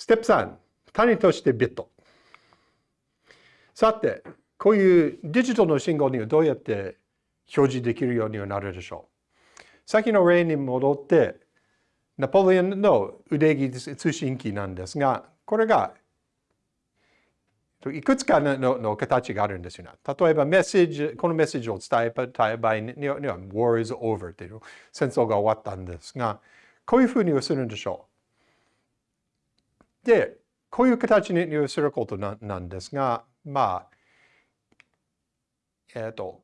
ステップ3、単位としてビット。さて、こういうデジタルの信号にはどうやって表示できるようになるでしょう？先の例に戻って、ナポレオンの腕木通信機なんですが、これがいくつかのの形があるんですよね。例えばメッセージ、このメッセージを伝えたい場合には、War is over という戦争が終わったんですが、こういうふうにするんでしょう。で、こういう形にすることなんですが、まあ、えっ、ー、と、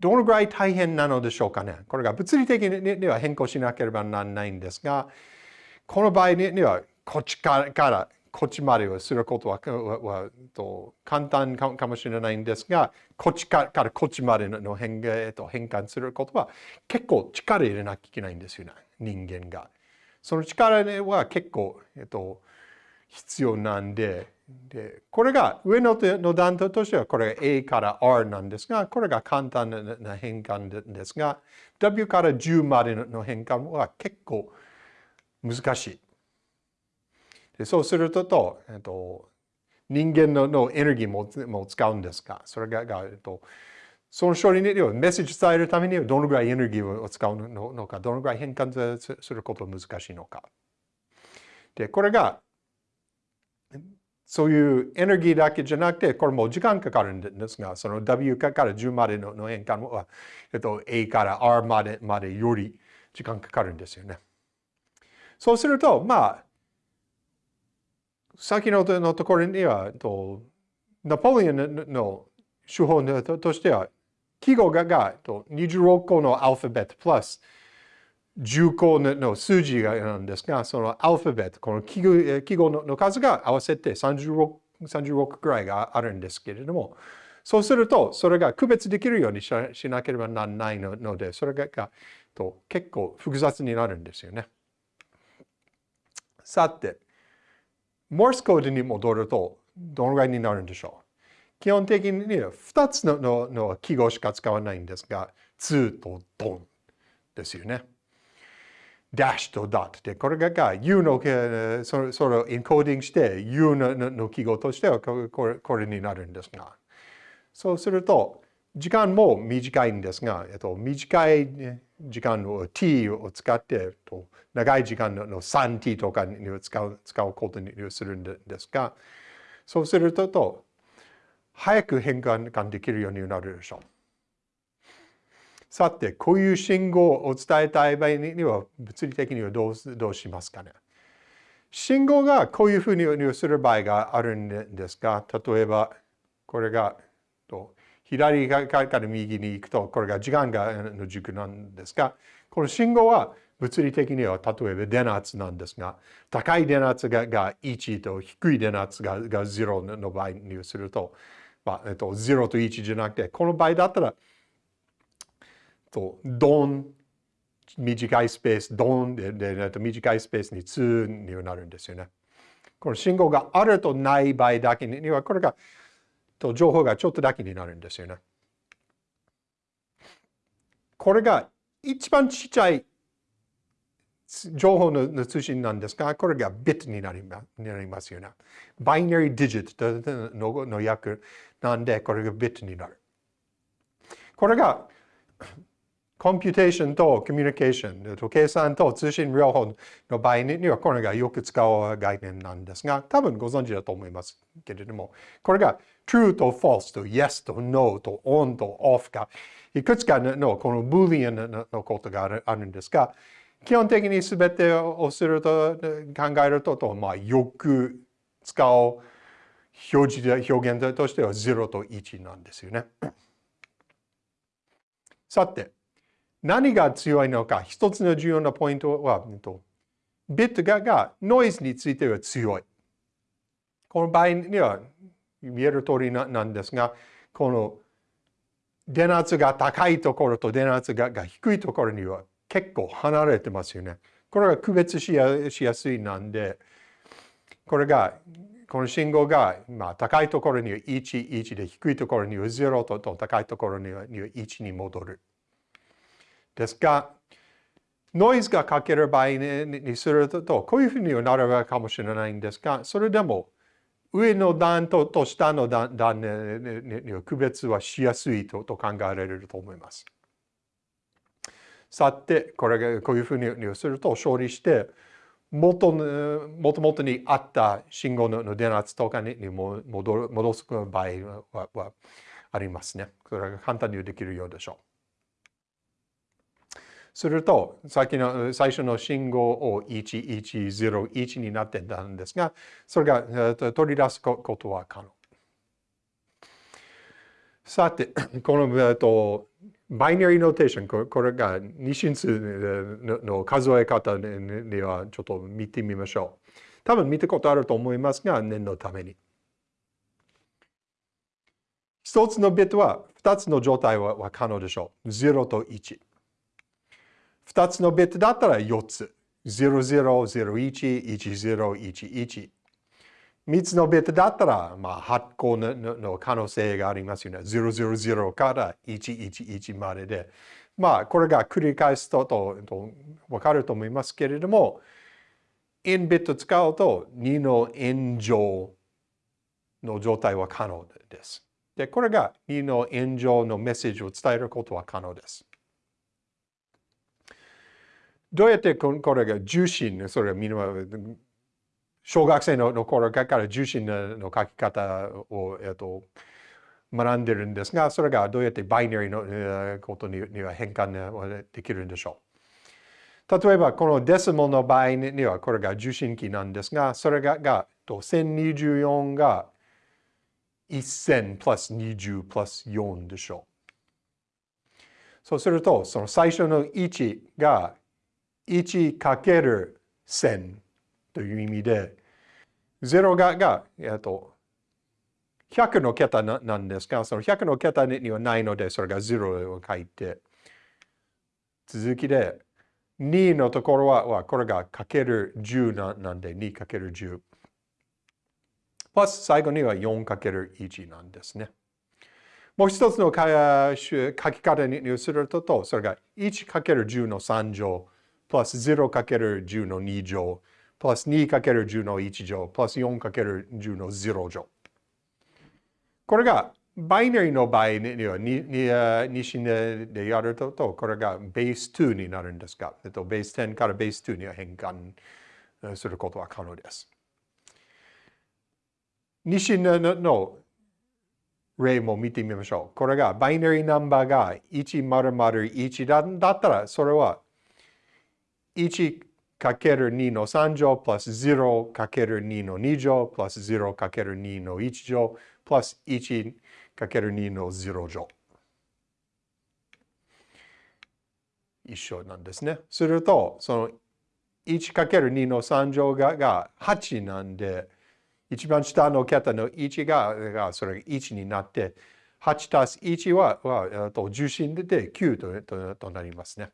どのぐらい大変なのでしょうかね。これが物理的には変更しなければならないんですが、この場合には、こっちからこっちまでをすることはと簡単かもしれないんですが、こっちからこっちまでの変,、変換することは結構力入れなきゃいけないんですよね、人間が。その力は結構、えっと、必要なんで、でこれが上のの段としてはこれが A から R なんですが、これが簡単な変換ですが、W から10までの変換は結構難しい。でそうすると、とえっと、人間ののエネルギーもも使うんですが、それが、がえっと、その処理にはメッセージ伝えるためにはどのぐらいエネルギーを使うのか、どのぐらい変換することが難しいのか。で、これが、そういうエネルギーだけじゃなくて、これも時間かかるんですが、その W から10までの変換は、えっと、A から R までまでより時間かかるんですよね。そうすると、まあ、先ののところには、とナポレオンの手法としては、記号がが26個のアルファベットプラス10個の数字がなんですが、そのアルファベット、この記号記号の数が合わせて36、36くらいがあるんですけれども、そうすると、それが区別できるようにしなければならないので、それがと結構複雑になるんですよね。さて、モースコードに戻るとどのぐらいになるんでしょう？基本的には2つののの記号しか使わないんですが、2とドンですよね。ダッシュとダットで、これが U のそそれをエンコーディングして U のの記号としてはこれこれになるんですが、そうすると時間も短いんですが、えっと、短い時間の t を使って、長い時間の 3t とかに使う使うことにするんですが、そうすると、早く変換できるようになるでしょう。さて、こういう信号を伝えたい場合には、物理的にはどうどうしますかね。信号がこういうふうにする場合があるんですが、例えば、これが、左から右に行くと、これが時間がの軸なんですが、この信号は物理的には例えば電圧なんですが、高い電圧がが1と低い電圧がが0の場合にすると、まあえっと、0と1じゃなくて、この場合だったら、とドン、短いスペース、ドンでで短いスペースに2になるんですよね。この信号があるとない場合だけには、これがと情報がちょっとだけになるんですよね。これが一番ちっちゃい情報の通信なんですが、これがビットになりますよね。バイナリーディジットのの訳なんで、これがビットになる。これが computation と communication、計算と通信両方の場合にはこれがよく使う概念なんですが、多分ご存知だと思いますけれども、これが true と false と yes と no と on と off がいくつかのこのブーリアンのことがあるんですが、基本的に全てをすると考えると、とまあ、よく使う表示表現としては0と1なんですよね。さて、何が強いのか、一つの重要なポイントは、ビットががノイズについては強い。この場合には見える通りなんですが、この電圧が高いところと電圧が低いところには結構離れてますよね。これが区別しやしやすいなんで、これが、この信号が、まあ、高いところには1、1で低いところには0と高いところには1に戻る。ですが、ノイズがかける場合にすると、こういうふうになるかもしれないんですが、それでも上の段とと下の段段に区別はしやすいとと考えられると思います。さて、これがこういうふうにすると勝利して、元もともとにあった信号の電圧とかに戻戻す場合はありますね。それが簡単にできるようでしょう。すると、さっきの最初の信号を1101になってたんですが、それが取り出すことは可能。さて、この、えっと、バイナリーノーテーション、これが二進数の数え方にはちょっと見てみましょう。多分見たことあると思いますが、念のために。一つのビットは二つの状態は可能でしょう。0と1。2つのビットだったら4つ。0001、1011。3つのビットだったら、まあ、発行のの可能性がありますよね。000から111までで。まあ、これが繰り返すととと分かると思いますけれども、n ビット使うと2の n 乗の状態は可能です。で、これが2の n 乗のメッセージを伝えることは可能です。どうやってこれが重心、それはみんな、小学生の頃から重心の書き方を、えっと、学んでるんですが、それがどうやってバイナリーのことには変換できるんでしょう。例えば、このデシモの場合には、これが重心器なんですが、それがが1024が1000プラス20プラス4でしょう。そうすると、その最初の1が1かける1000という意味で、0がが、えっと、100の桁なんですが、その100の桁にはないので、それが0を書いて、続きで、2のところは、これがかける10なんで、2かける10。プラス最後には4かける1なんですね。もう一つの書き方にすると、それが1かける10の3乗。プラス 0×10 の2乗、プラス 2×10 の1乗、プラス 4×10 の0乗。これがバイナリーの場合には2進でやると、これがベース2になるんですが、えっと、ベース10からベース2には変換することは可能です。2進の例も見てみましょう。これがバイナリーナンバーが1001だったら、それは 1×2 の3乗プラス 0×2 の2乗プラス 0×2 の1乗プラス 1×2 の0乗。一緒なんですね。すると、その 1×2 の3乗がが8なんで、一番下の桁の1ががそれが1になって、8たす1はは重心で9とととなりますね。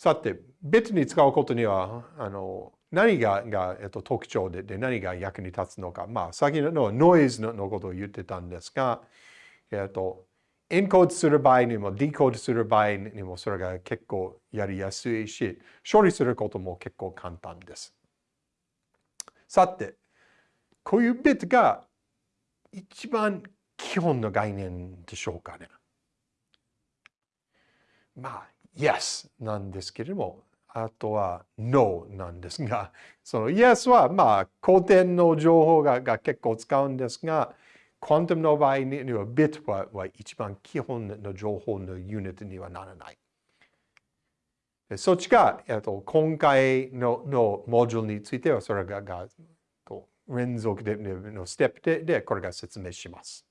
さて、別に使うことには、あの何がが、えっと、特徴でで何が役に立つのか。まあ、先のノイズののことを言ってたんですが、えっと、エンコードする場合にも、ディコードする場合にも、それが結構やりやすいし、処理することも結構簡単です。さて、こういうビットが一番基本の概念でしょうかね。まあ、Yes なんですけれども、あとは No なんですが、その Yes はまあ古典の情報がが結構使うんですが、クォンタムの場合には Bit はは一番基本の情報のユニットにはならない。そっちが、えっと、今回ののモジュールについてはそれがが連続でのステップででこれが説明します。